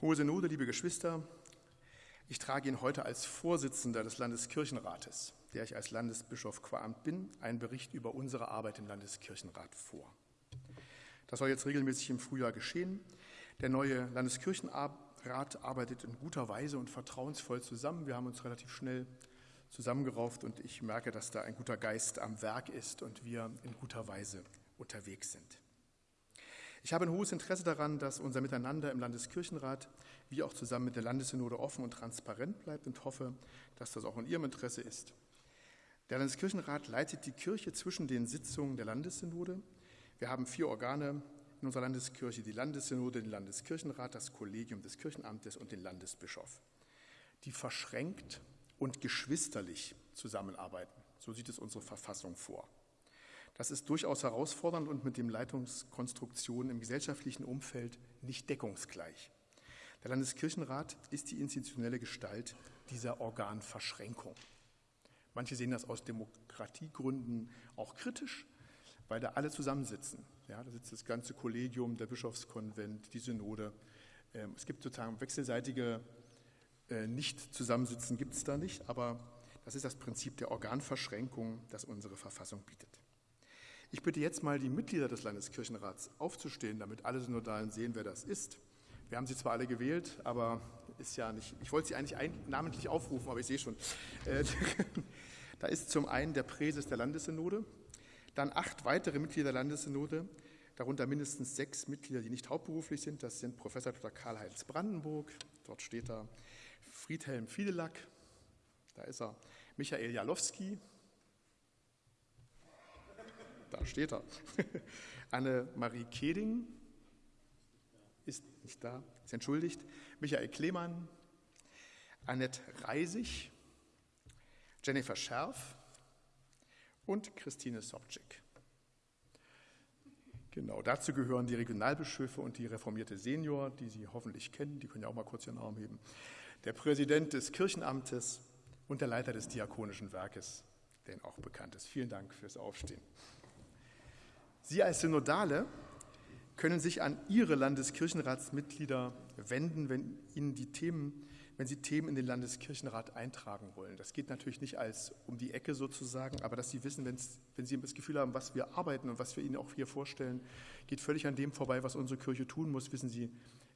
Hohe Synode, liebe Geschwister, ich trage Ihnen heute als Vorsitzender des Landeskirchenrates, der ich als Landesbischof qua Amt bin, einen Bericht über unsere Arbeit im Landeskirchenrat vor. Das soll jetzt regelmäßig im Frühjahr geschehen. Der neue Landeskirchenrat arbeitet in guter Weise und vertrauensvoll zusammen. Wir haben uns relativ schnell zusammengerauft und ich merke, dass da ein guter Geist am Werk ist und wir in guter Weise unterwegs sind. Ich habe ein hohes Interesse daran, dass unser Miteinander im Landeskirchenrat wie auch zusammen mit der Landessynode offen und transparent bleibt und hoffe, dass das auch in Ihrem Interesse ist. Der Landeskirchenrat leitet die Kirche zwischen den Sitzungen der Landessynode. Wir haben vier Organe in unserer Landeskirche, die Landessynode, den Landeskirchenrat, das Kollegium des Kirchenamtes und den Landesbischof, die verschränkt und geschwisterlich zusammenarbeiten. So sieht es unsere Verfassung vor. Das ist durchaus herausfordernd und mit dem Leitungskonstruktion im gesellschaftlichen Umfeld nicht deckungsgleich. Der Landeskirchenrat ist die institutionelle Gestalt dieser Organverschränkung. Manche sehen das aus Demokratiegründen auch kritisch, weil da alle zusammensitzen. Ja, da sitzt das ganze Kollegium, der Bischofskonvent, die Synode. Ähm, es gibt sozusagen wechselseitige äh, Nicht-Zusammensitzen, gibt es da nicht, aber das ist das Prinzip der Organverschränkung, das unsere Verfassung bietet. Ich bitte jetzt mal die Mitglieder des Landeskirchenrats aufzustehen, damit alle Synodalen sehen, wer das ist. Wir haben sie zwar alle gewählt, aber ist ja nicht, ich wollte sie eigentlich namentlich aufrufen, aber ich sehe schon. Äh, da ist zum einen der Präses der Landessynode, dann acht weitere Mitglieder der Landessynode, darunter mindestens sechs Mitglieder, die nicht hauptberuflich sind. Das sind Professor Dr. Karl-Heinz Brandenburg, dort steht er, Friedhelm Fiedelack, da ist er, Michael Jalowski, da steht er. Anne-Marie Keding ist nicht da, ist entschuldigt. Michael Klemann, Annette Reisig, Jennifer Scherf und Christine Sobczyk. Genau, dazu gehören die Regionalbischöfe und die reformierte Senior, die Sie hoffentlich kennen, die können ja auch mal kurz Ihren Arm heben, der Präsident des Kirchenamtes und der Leiter des Diakonischen Werkes, der Ihnen auch bekannt ist. Vielen Dank fürs Aufstehen. Sie als Synodale können sich an Ihre Landeskirchenratsmitglieder wenden, wenn Ihnen die Themen, wenn Sie Themen in den Landeskirchenrat eintragen wollen. Das geht natürlich nicht als um die Ecke sozusagen, aber dass Sie wissen, wenn Sie das Gefühl haben, was wir arbeiten und was wir Ihnen auch hier vorstellen, geht völlig an dem vorbei, was unsere Kirche tun muss, wissen Sie,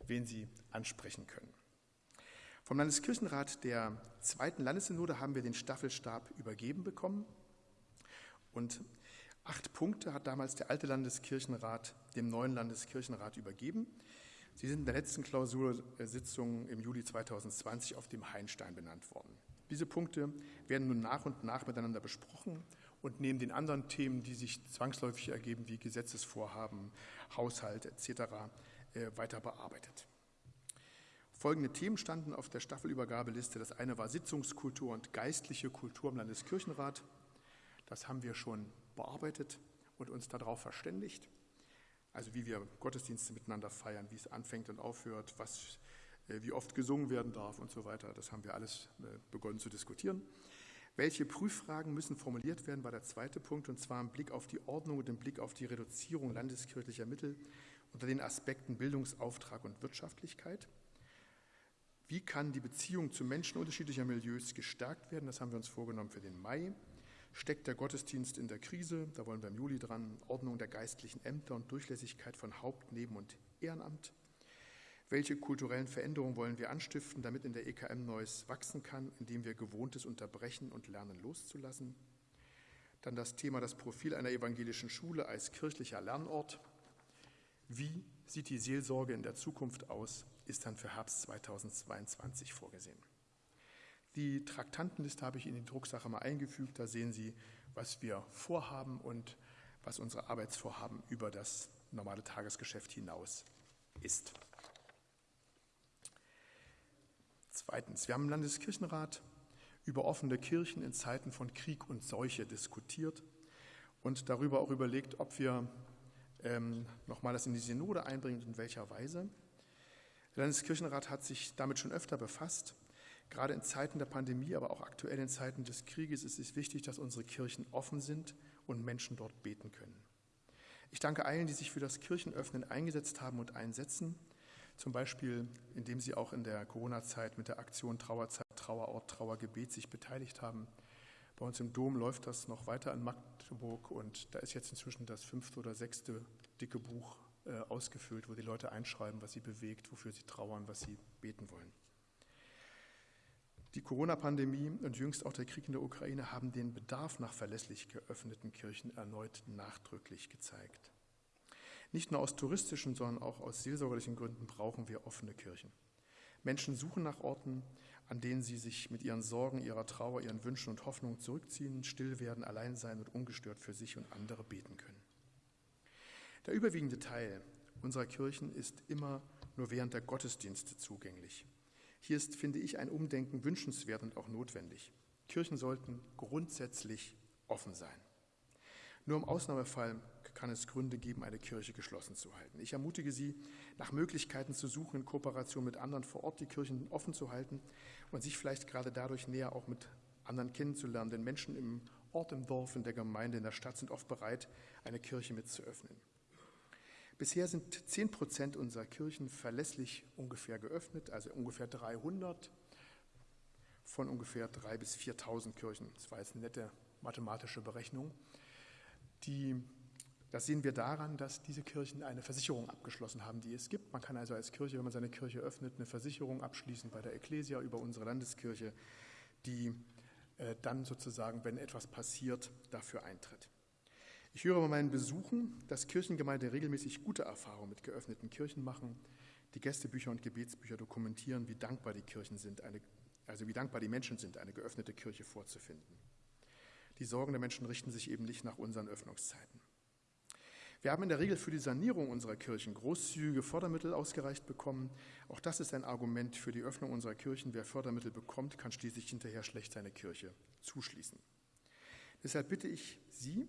wen Sie ansprechen können. Vom Landeskirchenrat der zweiten Landessynode haben wir den Staffelstab übergeben bekommen und Acht Punkte hat damals der alte Landeskirchenrat dem neuen Landeskirchenrat übergeben. Sie sind in der letzten Klausursitzung im Juli 2020 auf dem Heinstein benannt worden. Diese Punkte werden nun nach und nach miteinander besprochen und neben den anderen Themen, die sich zwangsläufig ergeben, wie Gesetzesvorhaben, Haushalt etc., äh, weiter bearbeitet. Folgende Themen standen auf der Staffelübergabeliste. Das eine war Sitzungskultur und geistliche Kultur im Landeskirchenrat. Das haben wir schon bearbeitet und uns darauf verständigt. Also wie wir Gottesdienste miteinander feiern, wie es anfängt und aufhört, was, äh, wie oft gesungen werden darf und so weiter. Das haben wir alles äh, begonnen zu diskutieren. Welche Prüffragen müssen formuliert werden, war der zweite Punkt, und zwar im Blick auf die Ordnung und im Blick auf die Reduzierung landeskirchlicher Mittel unter den Aspekten Bildungsauftrag und Wirtschaftlichkeit. Wie kann die Beziehung zu Menschen unterschiedlicher Milieus gestärkt werden? Das haben wir uns vorgenommen für den Mai. Steckt der Gottesdienst in der Krise? Da wollen wir im Juli dran. Ordnung der geistlichen Ämter und Durchlässigkeit von Haupt-, Neben- und Ehrenamt. Welche kulturellen Veränderungen wollen wir anstiften, damit in der EKM Neues wachsen kann, indem wir Gewohntes unterbrechen und lernen loszulassen? Dann das Thema das Profil einer evangelischen Schule als kirchlicher Lernort. Wie sieht die Seelsorge in der Zukunft aus, ist dann für Herbst 2022 vorgesehen. Die Traktantenliste habe ich in die Drucksache mal eingefügt. Da sehen Sie, was wir vorhaben und was unsere Arbeitsvorhaben über das normale Tagesgeschäft hinaus ist. Zweitens, wir haben im Landeskirchenrat über offene Kirchen in Zeiten von Krieg und Seuche diskutiert und darüber auch überlegt, ob wir ähm, nochmal das in die Synode einbringen und in welcher Weise. Der Landeskirchenrat hat sich damit schon öfter befasst Gerade in Zeiten der Pandemie, aber auch aktuell in Zeiten des Krieges ist es wichtig, dass unsere Kirchen offen sind und Menschen dort beten können. Ich danke allen, die sich für das Kirchenöffnen eingesetzt haben und einsetzen. zum Beispiel indem sie auch in der Corona-Zeit mit der Aktion Trauerzeit, Trauerort, Trauergebet sich beteiligt haben. Bei uns im Dom läuft das noch weiter in Magdeburg und da ist jetzt inzwischen das fünfte oder sechste dicke Buch äh, ausgefüllt, wo die Leute einschreiben, was sie bewegt, wofür sie trauern, was sie beten wollen. Die Corona-Pandemie und jüngst auch der Krieg in der Ukraine haben den Bedarf nach verlässlich geöffneten Kirchen erneut nachdrücklich gezeigt. Nicht nur aus touristischen, sondern auch aus seelsorgerlichen Gründen brauchen wir offene Kirchen. Menschen suchen nach Orten, an denen sie sich mit ihren Sorgen, ihrer Trauer, ihren Wünschen und Hoffnungen zurückziehen, still werden, allein sein und ungestört für sich und andere beten können. Der überwiegende Teil unserer Kirchen ist immer nur während der Gottesdienste zugänglich. Hier ist, finde ich, ein Umdenken wünschenswert und auch notwendig. Kirchen sollten grundsätzlich offen sein. Nur im Ausnahmefall kann es Gründe geben, eine Kirche geschlossen zu halten. Ich ermutige Sie, nach Möglichkeiten zu suchen, in Kooperation mit anderen vor Ort die Kirchen offen zu halten und sich vielleicht gerade dadurch näher auch mit anderen kennenzulernen. Denn Menschen im Ort, im Dorf, in der Gemeinde, in der Stadt sind oft bereit, eine Kirche mit zu öffnen. Bisher sind 10 Prozent unserer Kirchen verlässlich ungefähr geöffnet, also ungefähr 300 von ungefähr 3.000 bis 4.000 Kirchen. Das war jetzt eine nette mathematische Berechnung. Die, das sehen wir daran, dass diese Kirchen eine Versicherung abgeschlossen haben, die es gibt. Man kann also als Kirche, wenn man seine Kirche öffnet, eine Versicherung abschließen bei der Ecclesia über unsere Landeskirche, die äh, dann sozusagen, wenn etwas passiert, dafür eintritt. Ich höre bei meinen Besuchen, dass Kirchengemeinden regelmäßig gute Erfahrungen mit geöffneten Kirchen machen. Die Gästebücher und Gebetsbücher dokumentieren, wie dankbar die Kirchen sind, eine, also wie dankbar die Menschen sind, eine geöffnete Kirche vorzufinden. Die Sorgen der Menschen richten sich eben nicht nach unseren Öffnungszeiten. Wir haben in der Regel für die Sanierung unserer Kirchen großzügige Fördermittel ausgereicht bekommen. Auch das ist ein Argument für die Öffnung unserer Kirchen. Wer Fördermittel bekommt, kann schließlich hinterher schlecht seine Kirche zuschließen. Deshalb bitte ich Sie,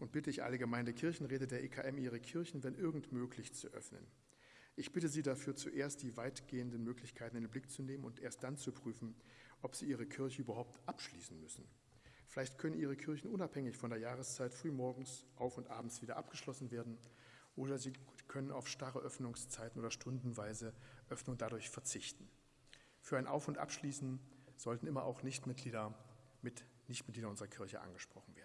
und bitte ich alle Gemeindekirchenräte der EKM, ihre Kirchen, wenn irgend möglich, zu öffnen. Ich bitte Sie dafür, zuerst die weitgehenden Möglichkeiten in den Blick zu nehmen und erst dann zu prüfen, ob Sie Ihre Kirche überhaupt abschließen müssen. Vielleicht können Ihre Kirchen unabhängig von der Jahreszeit frühmorgens, auf und abends wieder abgeschlossen werden oder Sie können auf starre Öffnungszeiten oder stundenweise Öffnung dadurch verzichten. Für ein Auf- und Abschließen sollten immer auch Nichtmitglieder mit Nichtmitglieder unserer Kirche angesprochen werden.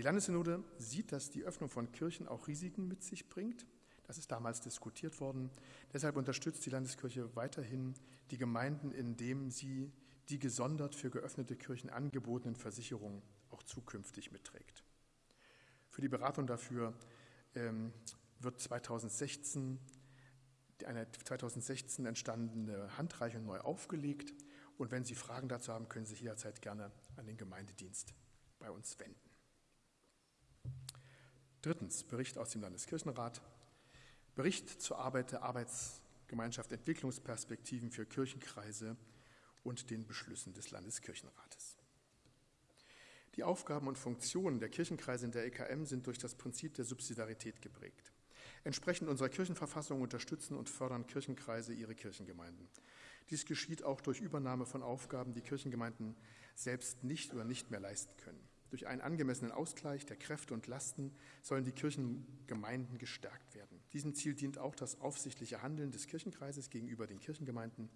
Die Landessynode sieht, dass die Öffnung von Kirchen auch Risiken mit sich bringt. Das ist damals diskutiert worden. Deshalb unterstützt die Landeskirche weiterhin die Gemeinden, indem sie die gesondert für geöffnete Kirchen angebotenen Versicherungen auch zukünftig mitträgt. Für die Beratung dafür ähm, wird 2016 eine 2016 entstandene Handreichung neu aufgelegt. Und wenn Sie Fragen dazu haben, können Sie sich jederzeit gerne an den Gemeindedienst bei uns wenden. Drittens, Bericht aus dem Landeskirchenrat. Bericht zur Arbeit der Arbeitsgemeinschaft Entwicklungsperspektiven für Kirchenkreise und den Beschlüssen des Landeskirchenrates. Die Aufgaben und Funktionen der Kirchenkreise in der EKM sind durch das Prinzip der Subsidiarität geprägt. Entsprechend unserer Kirchenverfassung unterstützen und fördern Kirchenkreise ihre Kirchengemeinden. Dies geschieht auch durch Übernahme von Aufgaben, die Kirchengemeinden selbst nicht oder nicht mehr leisten können. Durch einen angemessenen Ausgleich der Kräfte und Lasten sollen die Kirchengemeinden gestärkt werden. Diesem Ziel dient auch das aufsichtliche Handeln des Kirchenkreises gegenüber den Kirchengemeinden.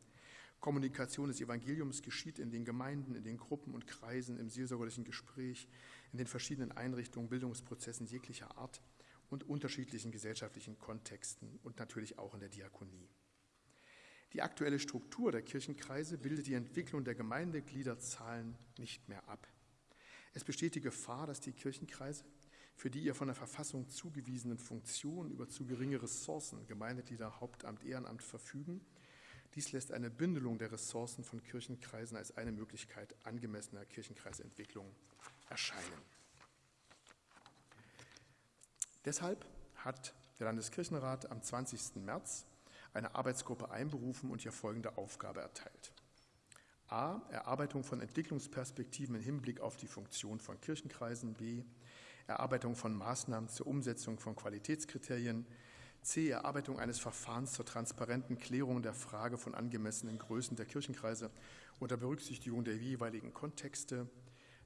Kommunikation des Evangeliums geschieht in den Gemeinden, in den Gruppen und Kreisen, im seelsorgerlichen Gespräch, in den verschiedenen Einrichtungen, Bildungsprozessen jeglicher Art und unterschiedlichen gesellschaftlichen Kontexten und natürlich auch in der Diakonie. Die aktuelle Struktur der Kirchenkreise bildet die Entwicklung der Gemeindegliederzahlen nicht mehr ab. Es besteht die Gefahr, dass die Kirchenkreise, für die ihr von der Verfassung zugewiesenen Funktionen über zu geringe Ressourcen, Gemeindeglieder, Hauptamt, Ehrenamt verfügen. Dies lässt eine Bündelung der Ressourcen von Kirchenkreisen als eine Möglichkeit angemessener Kirchenkreisentwicklung erscheinen. Deshalb hat der Landeskirchenrat am 20. März eine Arbeitsgruppe einberufen und ihr folgende Aufgabe erteilt. A. Erarbeitung von Entwicklungsperspektiven im Hinblick auf die Funktion von Kirchenkreisen. B. Erarbeitung von Maßnahmen zur Umsetzung von Qualitätskriterien. C. Erarbeitung eines Verfahrens zur transparenten Klärung der Frage von angemessenen Größen der Kirchenkreise unter Berücksichtigung der jeweiligen Kontexte.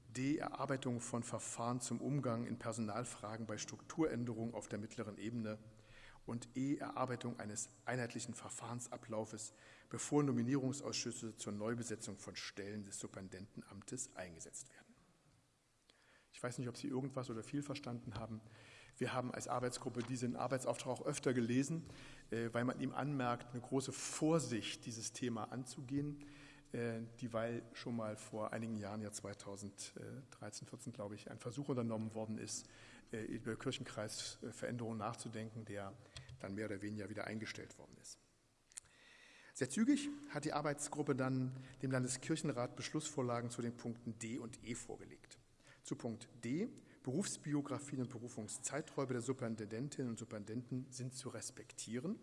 D. Erarbeitung von Verfahren zum Umgang in Personalfragen bei Strukturänderungen auf der mittleren Ebene. Und E. Erarbeitung eines einheitlichen Verfahrensablaufes, bevor Nominierungsausschüsse zur Neubesetzung von Stellen des Superintendentenamtes eingesetzt werden. Ich weiß nicht, ob Sie irgendwas oder viel verstanden haben. Wir haben als Arbeitsgruppe diesen Arbeitsauftrag auch öfter gelesen, äh, weil man ihm anmerkt, eine große Vorsicht, dieses Thema anzugehen, äh, dieweil schon mal vor einigen Jahren, ja 2013, 14 glaube ich, ein Versuch unternommen worden ist, über Kirchenkreisveränderungen nachzudenken, der dann mehr oder weniger wieder eingestellt worden ist. Sehr zügig hat die Arbeitsgruppe dann dem Landeskirchenrat Beschlussvorlagen zu den Punkten D und E vorgelegt. Zu Punkt D, Berufsbiografien und Berufungszeiträume der Superintendentinnen und Superintendenten sind zu respektieren.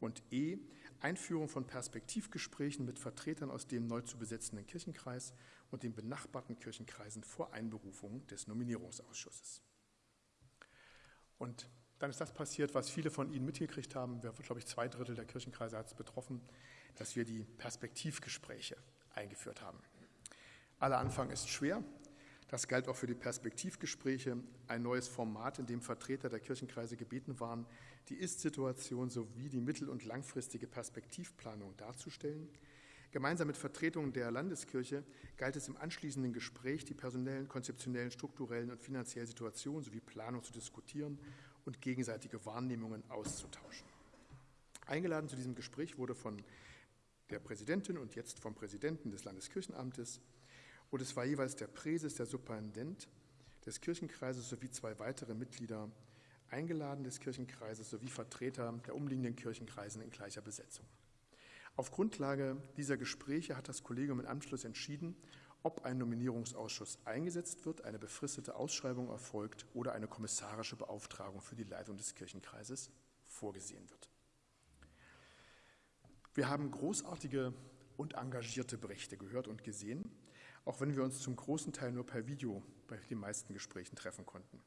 Und E, Einführung von Perspektivgesprächen mit Vertretern aus dem neu zu besetzenden Kirchenkreis und den benachbarten Kirchenkreisen vor Einberufung des Nominierungsausschusses. Und dann ist das passiert, was viele von Ihnen mitgekriegt haben. Wir, glaube ich, zwei Drittel der Kirchenkreise hat es betroffen, dass wir die Perspektivgespräche eingeführt haben. Aller Anfang ist schwer. Das galt auch für die Perspektivgespräche, ein neues Format, in dem Vertreter der Kirchenkreise gebeten waren, die Ist-Situation sowie die mittel- und langfristige Perspektivplanung darzustellen. Gemeinsam mit Vertretungen der Landeskirche galt es im anschließenden Gespräch, die personellen, konzeptionellen, strukturellen und finanziellen Situationen sowie Planung zu diskutieren und gegenseitige Wahrnehmungen auszutauschen. Eingeladen zu diesem Gespräch wurde von der Präsidentin und jetzt vom Präsidenten des Landeskirchenamtes und es war jeweils der Präses, der Superintendent des Kirchenkreises sowie zwei weitere Mitglieder eingeladen des Kirchenkreises sowie Vertreter der umliegenden Kirchenkreisen in gleicher Besetzung. Auf Grundlage dieser Gespräche hat das Kollegium im Anschluss entschieden, ob ein Nominierungsausschuss eingesetzt wird, eine befristete Ausschreibung erfolgt oder eine kommissarische Beauftragung für die Leitung des Kirchenkreises vorgesehen wird. Wir haben großartige und engagierte Berichte gehört und gesehen, auch wenn wir uns zum großen Teil nur per Video bei den meisten Gesprächen treffen konnten.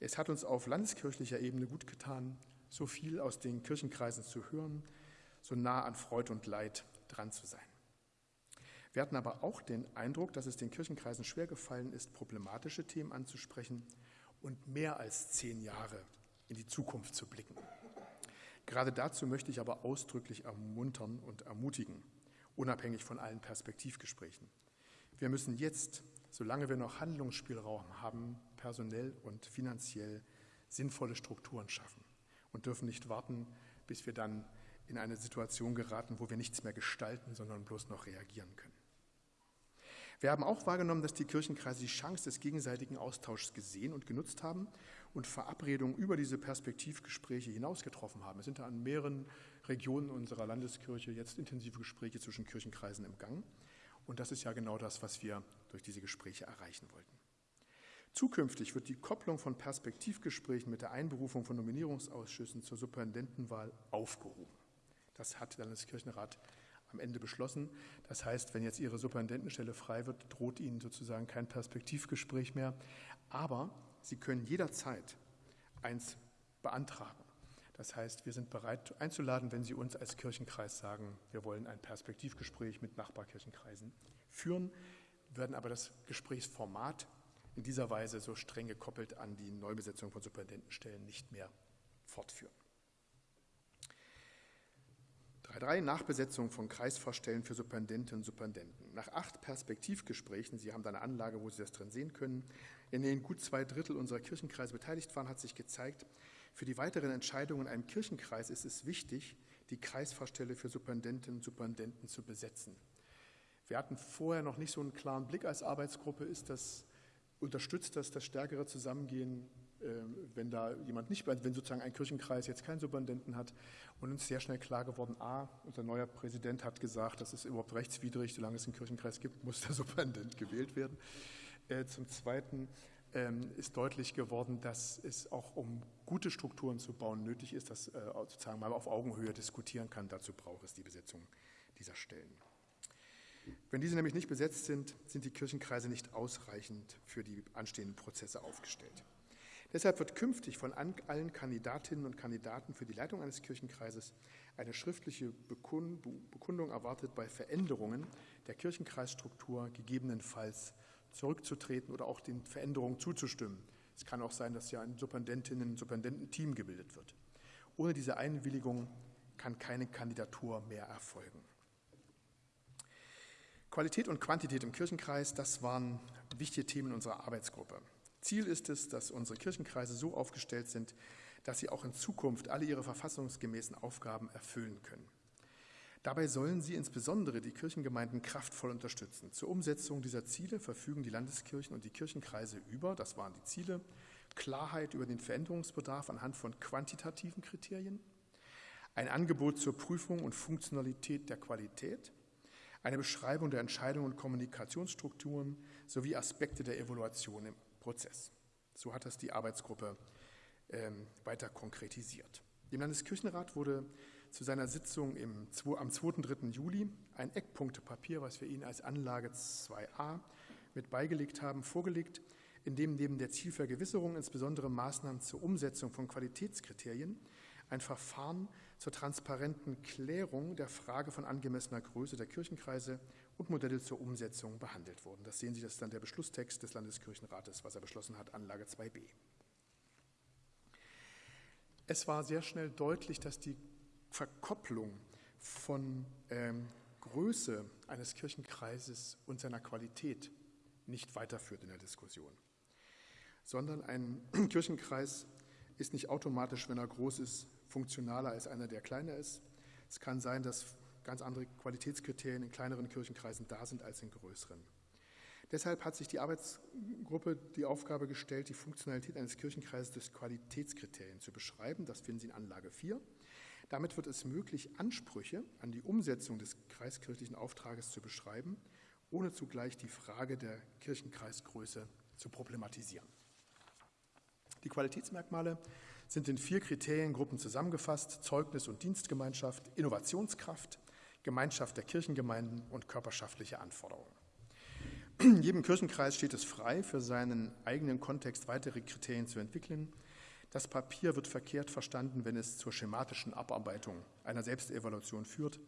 Es hat uns auf landeskirchlicher Ebene gut getan, so viel aus den Kirchenkreisen zu hören, so nah an Freud und Leid dran zu sein. Wir hatten aber auch den Eindruck, dass es den Kirchenkreisen schwer gefallen ist, problematische Themen anzusprechen und mehr als zehn Jahre in die Zukunft zu blicken. Gerade dazu möchte ich aber ausdrücklich ermuntern und ermutigen, unabhängig von allen Perspektivgesprächen. Wir müssen jetzt, solange wir noch Handlungsspielraum haben, personell und finanziell sinnvolle Strukturen schaffen und dürfen nicht warten, bis wir dann in eine Situation geraten, wo wir nichts mehr gestalten, sondern bloß noch reagieren können. Wir haben auch wahrgenommen, dass die Kirchenkreise die Chance des gegenseitigen Austauschs gesehen und genutzt haben und Verabredungen über diese Perspektivgespräche hinaus getroffen haben. Es sind da an mehreren Regionen unserer Landeskirche jetzt intensive Gespräche zwischen Kirchenkreisen im Gang. Und das ist ja genau das, was wir durch diese Gespräche erreichen wollten. Zukünftig wird die Kopplung von Perspektivgesprächen mit der Einberufung von Nominierungsausschüssen zur Superintendentenwahl aufgehoben. Das hat der Landeskirchenrat am Ende beschlossen. Das heißt, wenn jetzt Ihre Superintendentenstelle frei wird, droht Ihnen sozusagen kein Perspektivgespräch mehr. Aber Sie können jederzeit eins beantragen. Das heißt, wir sind bereit einzuladen, wenn Sie uns als Kirchenkreis sagen, wir wollen ein Perspektivgespräch mit Nachbarkirchenkreisen führen, werden aber das Gesprächsformat in dieser Weise so streng gekoppelt an die Neubesetzung von Superintendentenstellen nicht mehr fortführen. 3.3 Nachbesetzung von Kreisvorstellen für Superintendentinnen und Superintendenten. Nach acht Perspektivgesprächen, Sie haben da eine Anlage, wo Sie das drin sehen können, in denen gut zwei Drittel unserer Kirchenkreise beteiligt waren, hat sich gezeigt, für die weiteren Entscheidungen in einem Kirchenkreis ist es wichtig, die Kreisvorstelle für Superintendentinnen und Superintendenten zu besetzen. Wir hatten vorher noch nicht so einen klaren Blick als Arbeitsgruppe, ist das, unterstützt das das stärkere Zusammengehen wenn da jemand nicht, wenn sozusagen ein Kirchenkreis jetzt keinen Superintendenten hat und uns sehr schnell klar geworden, a, unser neuer Präsident hat gesagt, das ist überhaupt rechtswidrig, solange es einen Kirchenkreis gibt, muss der Superintendent gewählt werden. Äh, zum Zweiten ähm, ist deutlich geworden, dass es auch um gute Strukturen zu bauen nötig ist, dass äh, sozusagen mal auf Augenhöhe diskutieren kann. Dazu braucht es die Besetzung dieser Stellen. Wenn diese nämlich nicht besetzt sind, sind die Kirchenkreise nicht ausreichend für die anstehenden Prozesse aufgestellt. Deshalb wird künftig von allen Kandidatinnen und Kandidaten für die Leitung eines Kirchenkreises eine schriftliche Bekundung erwartet, bei Veränderungen der Kirchenkreisstruktur gegebenenfalls zurückzutreten oder auch den Veränderungen zuzustimmen. Es kann auch sein, dass ja ein Superintendentinnen- und Superintendententeam gebildet wird. Ohne diese Einwilligung kann keine Kandidatur mehr erfolgen. Qualität und Quantität im Kirchenkreis, das waren wichtige Themen unserer Arbeitsgruppe. Ziel ist es, dass unsere Kirchenkreise so aufgestellt sind, dass sie auch in Zukunft alle ihre verfassungsgemäßen Aufgaben erfüllen können. Dabei sollen sie insbesondere die Kirchengemeinden kraftvoll unterstützen. Zur Umsetzung dieser Ziele verfügen die Landeskirchen und die Kirchenkreise über, das waren die Ziele, Klarheit über den Veränderungsbedarf anhand von quantitativen Kriterien, ein Angebot zur Prüfung und Funktionalität der Qualität, eine Beschreibung der Entscheidungen und Kommunikationsstrukturen sowie Aspekte der Evaluation im Prozess. So hat das die Arbeitsgruppe ähm, weiter konkretisiert. Dem Landeskirchenrat wurde zu seiner Sitzung im, am 2. und 3. Juli ein Eckpunktepapier, was wir Ihnen als Anlage 2a mit beigelegt haben, vorgelegt, in dem neben der Zielvergewisserung insbesondere Maßnahmen zur Umsetzung von Qualitätskriterien ein Verfahren zur transparenten Klärung der Frage von angemessener Größe der Kirchenkreise und Modelle zur Umsetzung behandelt wurden. Das sehen Sie, das ist dann der Beschlusstext des Landeskirchenrates, was er beschlossen hat, Anlage 2b. Es war sehr schnell deutlich, dass die Verkopplung von ähm, Größe eines Kirchenkreises und seiner Qualität nicht weiterführt in der Diskussion, sondern ein Kirchenkreis ist nicht automatisch, wenn er groß ist, funktionaler als einer, der kleiner ist. Es kann sein, dass ganz andere Qualitätskriterien in kleineren Kirchenkreisen da sind als in größeren. Deshalb hat sich die Arbeitsgruppe die Aufgabe gestellt, die Funktionalität eines Kirchenkreises durch Qualitätskriterien zu beschreiben. Das finden Sie in Anlage 4. Damit wird es möglich, Ansprüche an die Umsetzung des kreiskirchlichen Auftrages zu beschreiben, ohne zugleich die Frage der Kirchenkreisgröße zu problematisieren. Die Qualitätsmerkmale sind in vier Kriteriengruppen zusammengefasst: Zeugnis und Dienstgemeinschaft, Innovationskraft, Gemeinschaft der Kirchengemeinden und körperschaftliche Anforderungen. Jedem Kirchenkreis steht es frei, für seinen eigenen Kontext weitere Kriterien zu entwickeln. Das Papier wird verkehrt verstanden, wenn es zur schematischen Abarbeitung einer Selbstevaluation führt.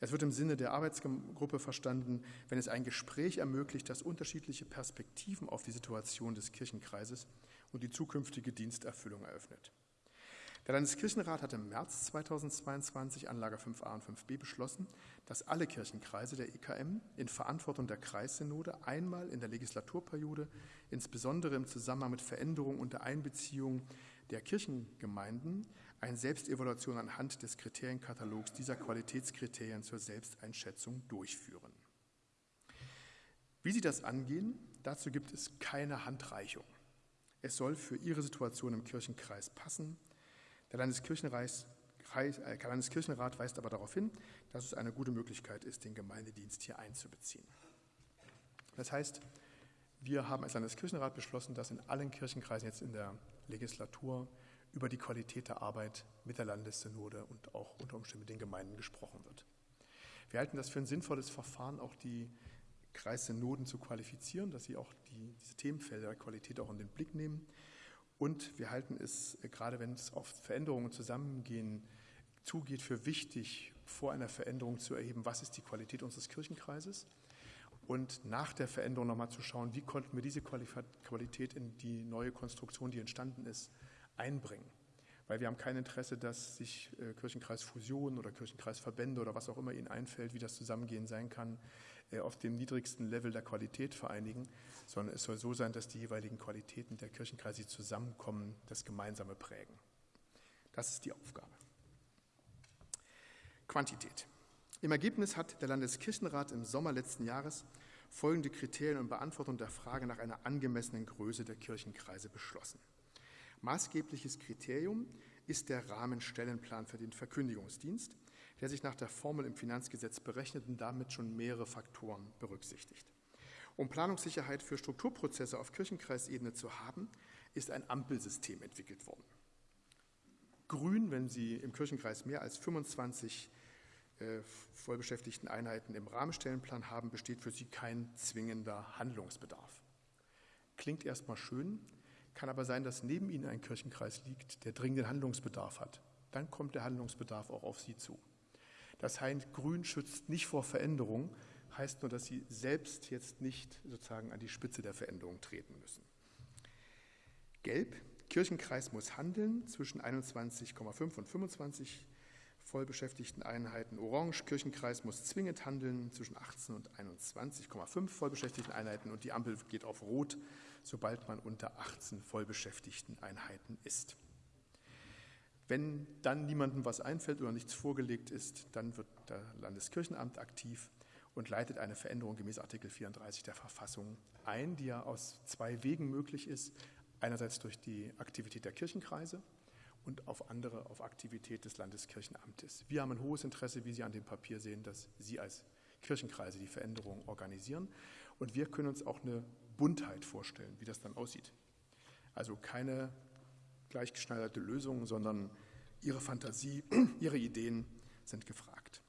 Es wird im Sinne der Arbeitsgruppe verstanden, wenn es ein Gespräch ermöglicht, das unterschiedliche Perspektiven auf die Situation des Kirchenkreises und die zukünftige Diensterfüllung eröffnet. Der Landeskirchenrat hat im März 2022 Anlage 5a und 5b beschlossen, dass alle Kirchenkreise der EKM in Verantwortung der Kreissynode einmal in der Legislaturperiode, insbesondere im Zusammenhang mit Veränderungen und der Einbeziehung der Kirchengemeinden, eine Selbstevaluation anhand des Kriterienkatalogs dieser Qualitätskriterien zur Selbsteinschätzung durchführen. Wie Sie das angehen, dazu gibt es keine Handreichung. Es soll für Ihre Situation im Kirchenkreis passen. Der Landeskirchenrat, äh, Landeskirchenrat weist aber darauf hin, dass es eine gute Möglichkeit ist, den Gemeindedienst hier einzubeziehen. Das heißt, wir haben als Landeskirchenrat beschlossen, dass in allen Kirchenkreisen jetzt in der Legislatur über die Qualität der Arbeit mit der Landessynode und auch unter Umständen mit den Gemeinden gesprochen wird. Wir halten das für ein sinnvolles Verfahren, auch die Kreissynoden zu qualifizieren, dass sie auch die, diese Themenfelder der Qualität auch in den Blick nehmen. Und wir halten es, äh, gerade wenn es auf Veränderungen zusammengehen zugeht, für wichtig, vor einer Veränderung zu erheben, was ist die Qualität unseres Kirchenkreises und nach der Veränderung nochmal zu schauen, wie konnten wir diese Qualität in die neue Konstruktion, die entstanden ist, einbringen. Weil wir haben kein Interesse, dass sich äh, Kirchenkreisfusionen oder Kirchenkreisverbände oder was auch immer Ihnen einfällt, wie das Zusammengehen sein kann, auf dem niedrigsten Level der Qualität vereinigen, sondern es soll so sein, dass die jeweiligen Qualitäten der Kirchenkreise zusammenkommen, das Gemeinsame prägen. Das ist die Aufgabe. Quantität. Im Ergebnis hat der Landeskirchenrat im Sommer letzten Jahres folgende Kriterien und Beantwortung der Frage nach einer angemessenen Größe der Kirchenkreise beschlossen. Maßgebliches Kriterium ist der Rahmenstellenplan für den Verkündigungsdienst, der sich nach der Formel im Finanzgesetz berechnet und damit schon mehrere Faktoren berücksichtigt. Um Planungssicherheit für Strukturprozesse auf Kirchenkreisebene zu haben, ist ein Ampelsystem entwickelt worden. Grün, wenn Sie im Kirchenkreis mehr als 25 äh, vollbeschäftigten Einheiten im Rahmenstellenplan haben, besteht für Sie kein zwingender Handlungsbedarf. Klingt erstmal schön, kann aber sein, dass neben Ihnen ein Kirchenkreis liegt, der dringenden Handlungsbedarf hat. Dann kommt der Handlungsbedarf auch auf Sie zu. Das heißt, Grün schützt nicht vor Veränderung, heißt nur, dass Sie selbst jetzt nicht sozusagen an die Spitze der Veränderung treten müssen. Gelb Kirchenkreis muss handeln zwischen 21,5 und 25 vollbeschäftigten Einheiten. Orange, Kirchenkreis muss zwingend handeln zwischen 18 und 21,5 vollbeschäftigten Einheiten und die Ampel geht auf Rot, sobald man unter 18 vollbeschäftigten Einheiten ist. Wenn dann niemandem was einfällt oder nichts vorgelegt ist, dann wird das Landeskirchenamt aktiv und leitet eine Veränderung gemäß Artikel 34 der Verfassung ein, die ja aus zwei Wegen möglich ist. Einerseits durch die Aktivität der Kirchenkreise und auf andere auf Aktivität des Landeskirchenamtes. Wir haben ein hohes Interesse, wie Sie an dem Papier sehen, dass Sie als Kirchenkreise die Veränderung organisieren. Und wir können uns auch eine Buntheit vorstellen, wie das dann aussieht. Also keine gleichgeschneiderte Lösung, sondern Ihre Fantasie, Ihre Ideen sind gefragt.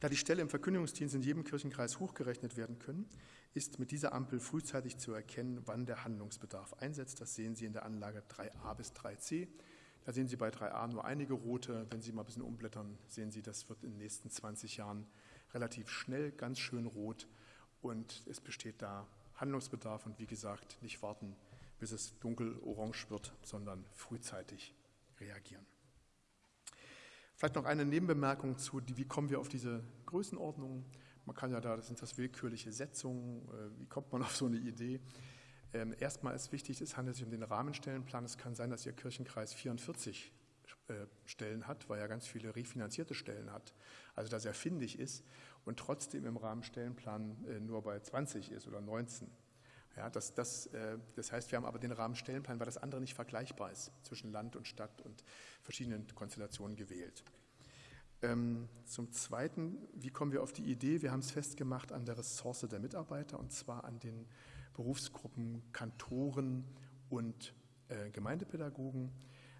Da die Stelle im Verkündigungsdienst in jedem Kirchenkreis hochgerechnet werden können, ist mit dieser Ampel frühzeitig zu erkennen, wann der Handlungsbedarf einsetzt. Das sehen Sie in der Anlage 3a bis 3c. Da sehen Sie bei 3a nur einige rote. Wenn Sie mal ein bisschen umblättern, sehen Sie, das wird in den nächsten 20 Jahren relativ schnell ganz schön rot und es besteht da Handlungsbedarf und wie gesagt, nicht warten, bis es dunkel-orange wird, sondern frühzeitig reagieren. Vielleicht noch eine Nebenbemerkung zu, wie kommen wir auf diese Größenordnung? Man kann ja da, das sind das willkürliche Setzungen, äh, wie kommt man auf so eine Idee? Ähm, erstmal ist wichtig, es handelt sich um den Rahmenstellenplan. Es kann sein, dass Ihr Kirchenkreis 44 äh, Stellen hat, weil er ganz viele refinanzierte Stellen hat, also dass er findig ist und trotzdem im Rahmenstellenplan äh, nur bei 20 ist oder 19. Ja, das, das, das heißt, wir haben aber den Rahmenstellenplan, weil das andere nicht vergleichbar ist zwischen Land und Stadt und verschiedenen Konstellationen gewählt. Ähm, zum Zweiten, wie kommen wir auf die Idee? Wir haben es festgemacht an der Ressource der Mitarbeiter und zwar an den Berufsgruppen Kantoren und äh, Gemeindepädagogen.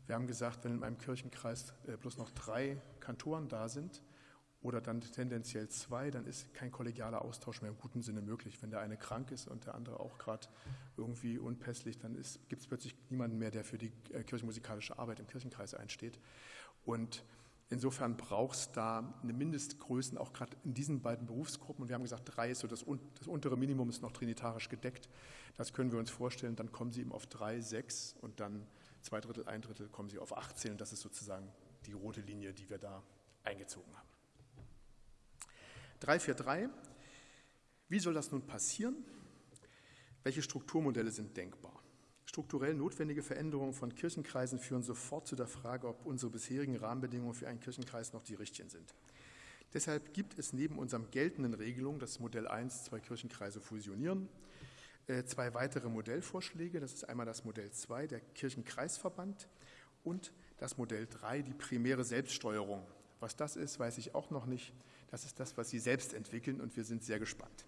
Wir haben gesagt, wenn in einem Kirchenkreis äh, bloß noch drei Kantoren da sind oder dann tendenziell zwei, dann ist kein kollegialer Austausch mehr im guten Sinne möglich. Wenn der eine krank ist und der andere auch gerade irgendwie unpässlich, dann gibt es plötzlich niemanden mehr, der für die äh, kirchenmusikalische Arbeit im Kirchenkreis einsteht. Und Insofern braucht es da eine Mindestgröße, auch gerade in diesen beiden Berufsgruppen. Und wir haben gesagt, drei ist so das, das, untere Minimum, ist noch trinitarisch gedeckt. Das können wir uns vorstellen. Dann kommen Sie eben auf drei, sechs und dann zwei Drittel, ein Drittel kommen Sie auf 18. Und das ist sozusagen die rote Linie, die wir da eingezogen haben. 343. Wie soll das nun passieren? Welche Strukturmodelle sind denkbar? Strukturell notwendige Veränderungen von Kirchenkreisen führen sofort zu der Frage, ob unsere bisherigen Rahmenbedingungen für einen Kirchenkreis noch die richtigen sind. Deshalb gibt es neben unserem geltenden Regelung, das Modell 1, zwei Kirchenkreise fusionieren, äh, zwei weitere Modellvorschläge. Das ist einmal das Modell 2, der Kirchenkreisverband, und das Modell 3, die primäre Selbststeuerung. Was das ist, weiß ich auch noch nicht. Das ist das, was Sie selbst entwickeln, und wir sind sehr gespannt.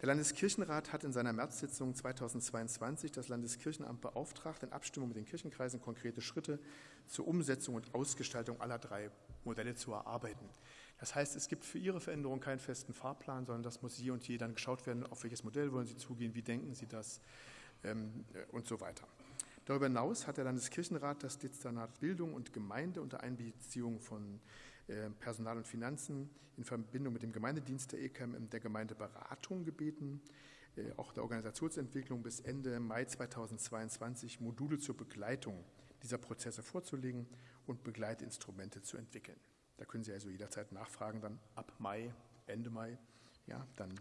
Der Landeskirchenrat hat in seiner Märzsitzung 2022 das Landeskirchenamt beauftragt, in Abstimmung mit den Kirchenkreisen konkrete Schritte zur Umsetzung und Ausgestaltung aller drei Modelle zu erarbeiten. Das heißt, es gibt für Ihre Veränderung keinen festen Fahrplan, sondern das muss je und je dann geschaut werden, auf welches Modell wollen Sie zugehen, wie denken Sie das ähm, und so weiter. Darüber hinaus hat der Landeskirchenrat das Dezernat Bildung und Gemeinde unter Einbeziehung von äh, Personal und Finanzen in Verbindung mit dem Gemeindedienst der EKM der Gemeindeberatung gebeten, äh, auch der Organisationsentwicklung bis Ende Mai 2022 Module zur Begleitung dieser Prozesse vorzulegen und Begleitinstrumente zu entwickeln. Da können Sie also jederzeit nachfragen, dann ab Mai, Ende Mai, ja, dann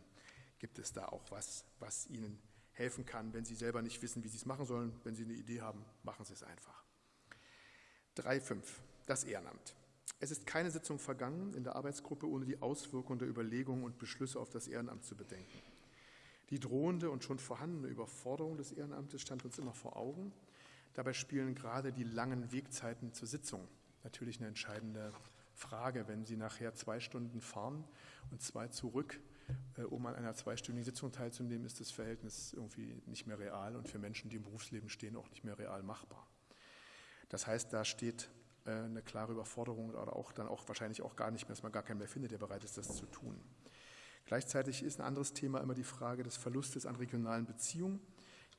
gibt es da auch was, was Ihnen helfen kann, wenn Sie selber nicht wissen, wie Sie es machen sollen. Wenn Sie eine Idee haben, machen Sie es einfach. 3.5. Das Ehrenamt. Es ist keine Sitzung vergangen in der Arbeitsgruppe, ohne die Auswirkungen der Überlegungen und Beschlüsse auf das Ehrenamt zu bedenken. Die drohende und schon vorhandene Überforderung des Ehrenamtes stand uns immer vor Augen. Dabei spielen gerade die langen Wegzeiten zur Sitzung natürlich eine entscheidende Frage. Wenn Sie nachher zwei Stunden fahren und zwei zurück, äh, um an einer zweistündigen Sitzung teilzunehmen, ist das Verhältnis irgendwie nicht mehr real und für Menschen, die im Berufsleben stehen, auch nicht mehr real machbar. Das heißt, da steht eine klare Überforderung oder auch dann auch wahrscheinlich auch gar nicht mehr, dass man gar keinen mehr findet, der bereit ist, das zu tun. Gleichzeitig ist ein anderes Thema immer die Frage des Verlustes an regionalen Beziehungen.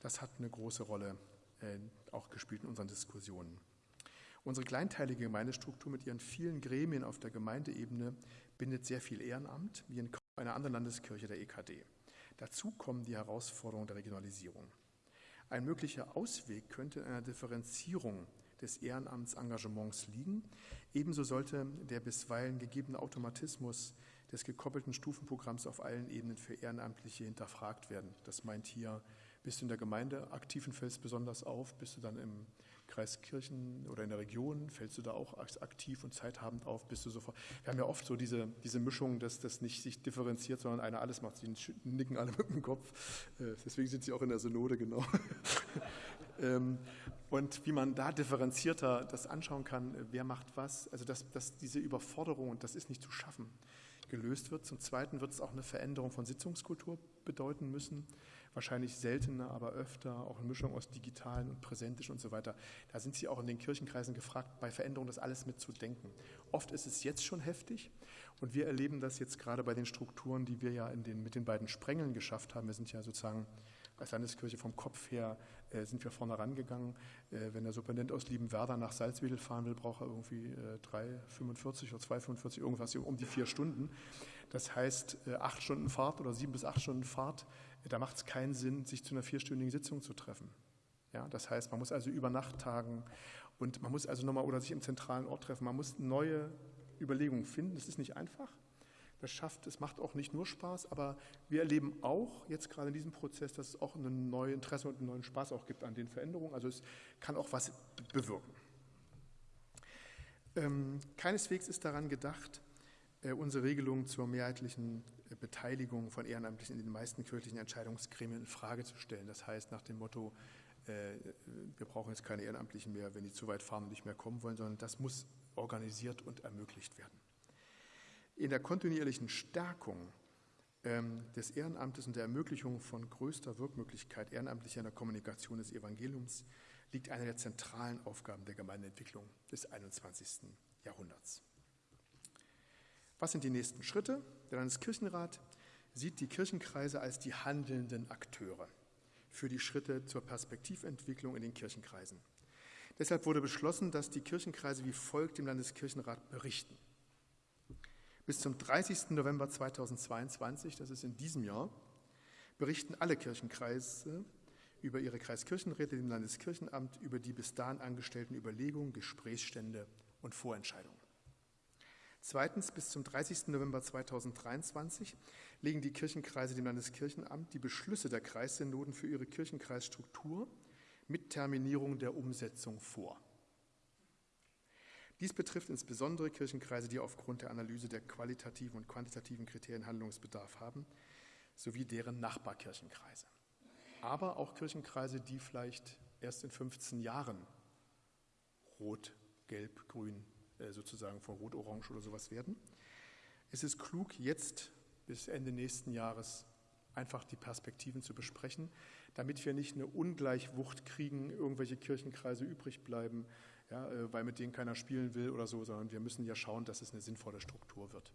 Das hat eine große Rolle äh, auch gespielt in unseren Diskussionen. Unsere kleinteilige Gemeindestruktur mit ihren vielen Gremien auf der Gemeindeebene bindet sehr viel Ehrenamt, wie in einer anderen Landeskirche der EKD. Dazu kommen die Herausforderungen der Regionalisierung. Ein möglicher Ausweg könnte in einer Differenzierung des Ehrenamtsengagements liegen. Ebenso sollte der bisweilen gegebene Automatismus des gekoppelten Stufenprogramms auf allen Ebenen für Ehrenamtliche hinterfragt werden. Das meint hier, bist du in der Gemeinde aktiv und fällst besonders auf, bist du dann im Kreis Kirchen oder in der Region, fällst du da auch aktiv und zeithabend auf, bist du sofort. Wir haben ja oft so diese, diese Mischung, dass das nicht sich differenziert, sondern einer alles macht. Sie nicken alle mit dem Kopf. Äh, deswegen sind sie auch in der Synode, genau. Ähm, und wie man da differenzierter das anschauen kann, wer macht was, also dass, dass diese Überforderung, und das ist nicht zu schaffen, gelöst wird. Zum Zweiten wird es auch eine Veränderung von Sitzungskultur bedeuten müssen wahrscheinlich seltener, aber öfter, auch eine Mischung aus digitalen und präsentisch und so weiter. Da sind Sie auch in den Kirchenkreisen gefragt, bei Veränderungen das alles mitzudenken. Oft ist es jetzt schon heftig und wir erleben das jetzt gerade bei den Strukturen, die wir ja den, mit den beiden Sprengeln geschafft haben. Wir sind ja sozusagen als Landeskirche vom Kopf her äh, sind wir vorne rangegangen. Äh, wenn der Superintendent aus Liebenwerder nach Salzwedel fahren will, braucht er irgendwie äh, 3,45 oder 2,45, irgendwas um die vier Stunden. Das heißt, äh, acht Stunden Fahrt oder sieben bis acht Stunden Fahrt da macht es keinen Sinn, sich zu einer vierstündigen Sitzung zu treffen. Ja, das heißt, man muss also über Nacht tagen und man muss also nochmal oder sich im zentralen Ort treffen. Man muss neue Überlegungen finden. Das ist nicht einfach. Das schafft, es macht auch nicht nur Spaß, aber wir erleben auch jetzt gerade in diesem Prozess, dass es auch ein neues Interesse und einen neuen Spaß auch gibt an den Veränderungen. Also es kann auch was bewirken. Ähm, keineswegs ist daran gedacht, äh, unsere Regelung zur mehrheitlichen Beteiligung von Ehrenamtlichen in den meisten kirchlichen Entscheidungsgremien in Frage zu stellen. Das heißt nach dem Motto, äh, wir brauchen jetzt keine Ehrenamtlichen mehr, wenn die zu weit fahren und nicht mehr kommen wollen, sondern das muss organisiert und ermöglicht werden. In der kontinuierlichen Stärkung ähm, des Ehrenamtes und der Ermöglichung von größter Wirkmöglichkeit Ehrenamtlicher in der Kommunikation des Evangeliums liegt eine der zentralen Aufgaben der Gemeindeentwicklung des 21. Jahrhunderts. Was sind die nächsten Schritte? Der Landeskirchenrat sieht die Kirchenkreise als die handelnden Akteure für die Schritte zur Perspektiventwicklung in den Kirchenkreisen. Deshalb wurde beschlossen, dass die Kirchenkreise wie folgt dem Landeskirchenrat berichten. Bis zum 30. November 2022, das ist in diesem Jahr, berichten alle Kirchenkreise über ihre Kreiskirchenräte dem Landeskirchenamt über die bis dahin angestellten Überlegungen, Gesprächsstände und Vorentscheidungen. Zweitens, bis zum 30. November 2023 legen die Kirchenkreise dem Landeskirchenamt die Beschlüsse der Kreissynoden für ihre Kirchenkreisstruktur mit Terminierung der Umsetzung vor. Dies betrifft insbesondere Kirchenkreise, die aufgrund der Analyse der qualitativen und quantitativen Kriterien Handlungsbedarf haben, sowie deren Nachbarkirchenkreise. Aber auch Kirchenkreise, die vielleicht erst in 15 Jahren rot, gelb, grün äh, sozusagen von Rot-Orange oder sowas werden. Es ist klug, jetzt bis Ende nächsten Jahres einfach die Perspektiven zu besprechen, damit wir nicht eine Ungleichwucht kriegen, irgendwelche Kirchenkreise übrig bleiben, ja, äh, weil mit denen keiner spielen will oder so, sondern wir müssen ja schauen, dass es eine sinnvolle Struktur wird.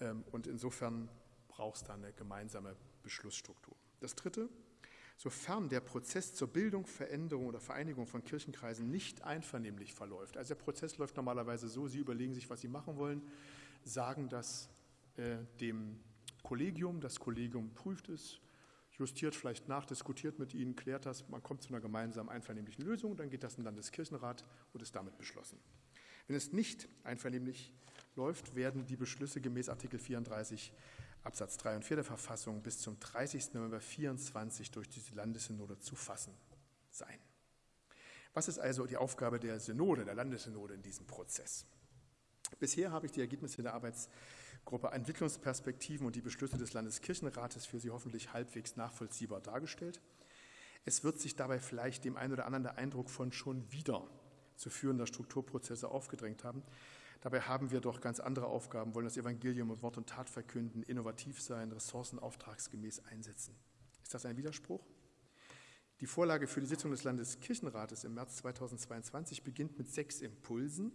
Ähm, und insofern braucht es da eine gemeinsame Beschlussstruktur. Das Dritte, sofern der Prozess zur Bildung, Veränderung oder Vereinigung von Kirchenkreisen nicht einvernehmlich verläuft. Also der Prozess läuft normalerweise so, Sie überlegen sich, was Sie machen wollen, sagen das äh, dem Kollegium, das Kollegium prüft es, justiert vielleicht nach, diskutiert mit Ihnen, klärt das, man kommt zu einer gemeinsamen einvernehmlichen Lösung, dann geht das in den Landeskirchenrat und ist damit beschlossen. Wenn es nicht einvernehmlich läuft, werden die Beschlüsse gemäß Artikel 34 Absatz 3 und 4 der Verfassung bis zum 30. November 24 durch die Landessynode zu fassen sein. Was ist also die Aufgabe der Synode, der Landessynode in diesem Prozess? Bisher habe ich die Ergebnisse der Arbeitsgruppe Entwicklungsperspektiven und die Beschlüsse des Landeskirchenrates für Sie hoffentlich halbwegs nachvollziehbar dargestellt. Es wird sich dabei vielleicht dem einen oder anderen der Eindruck von schon wieder zu führender Strukturprozesse aufgedrängt haben. Dabei haben wir doch ganz andere Aufgaben, wollen das Evangelium mit Wort und Tat verkünden, innovativ sein, Ressourcen auftragsgemäß einsetzen. Ist das ein Widerspruch? Die Vorlage für die Sitzung des Landeskirchenrates im März 2022 beginnt mit sechs Impulsen,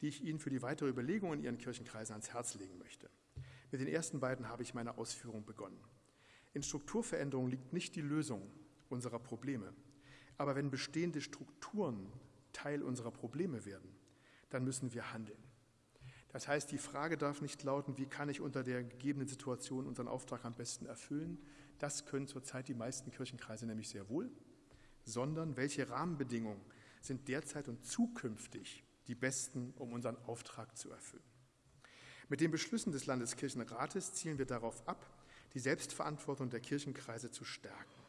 die ich Ihnen für die weitere Überlegung in Ihren Kirchenkreisen ans Herz legen möchte. Mit den ersten beiden habe ich meine Ausführung begonnen. In Strukturveränderung liegt nicht die Lösung unserer Probleme. Aber wenn bestehende Strukturen Teil unserer Probleme werden, dann müssen wir handeln. Das heißt, die Frage darf nicht lauten, wie kann ich unter der gegebenen Situation unseren Auftrag am besten erfüllen. Das können zurzeit die meisten Kirchenkreise nämlich sehr wohl. sondern welche Rahmenbedingungen sind derzeit und zukünftig die besten, um unseren Auftrag zu erfüllen. Mit den Beschlüssen des Landeskirchenrates zielen wir darauf ab, die Selbstverantwortung der Kirchenkreise zu stärken.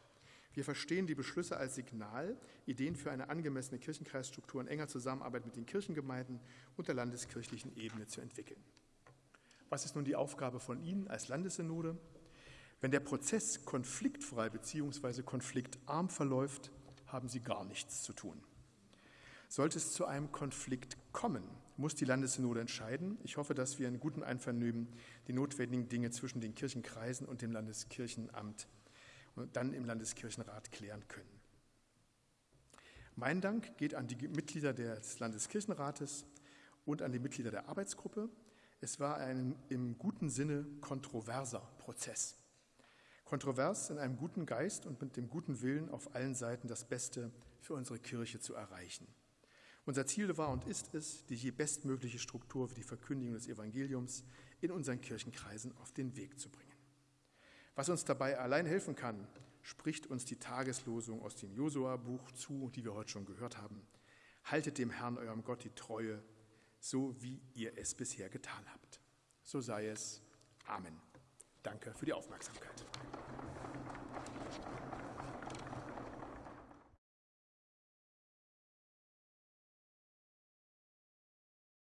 Wir verstehen die Beschlüsse als Signal, Ideen für eine angemessene Kirchenkreisstruktur in enger Zusammenarbeit mit den Kirchengemeinden und der landeskirchlichen Ebene zu entwickeln. Was ist nun die Aufgabe von Ihnen als Landessynode? Wenn der Prozess konfliktfrei bzw. konfliktarm verläuft, haben Sie gar nichts zu tun. Sollte es zu einem Konflikt kommen, muss die Landessynode entscheiden. Ich hoffe, dass wir in gutem Einvernehmen die notwendigen Dinge zwischen den Kirchenkreisen und dem Landeskirchenamt und dann im Landeskirchenrat klären können. Mein Dank geht an die Mitglieder des Landeskirchenrates und an die Mitglieder der Arbeitsgruppe. Es war ein im guten Sinne kontroverser Prozess. Kontrovers in einem guten Geist und mit dem guten Willen, auf allen Seiten das Beste für unsere Kirche zu erreichen. Unser Ziel war und ist es, die je bestmögliche Struktur für die Verkündigung des Evangeliums in unseren Kirchenkreisen auf den Weg zu bringen. Was uns dabei allein helfen kann, spricht uns die Tageslosung aus dem Josua-Buch zu, die wir heute schon gehört haben. Haltet dem Herrn, eurem Gott, die Treue so wie ihr es bisher getan habt. So sei es. Amen. Danke für die Aufmerksamkeit.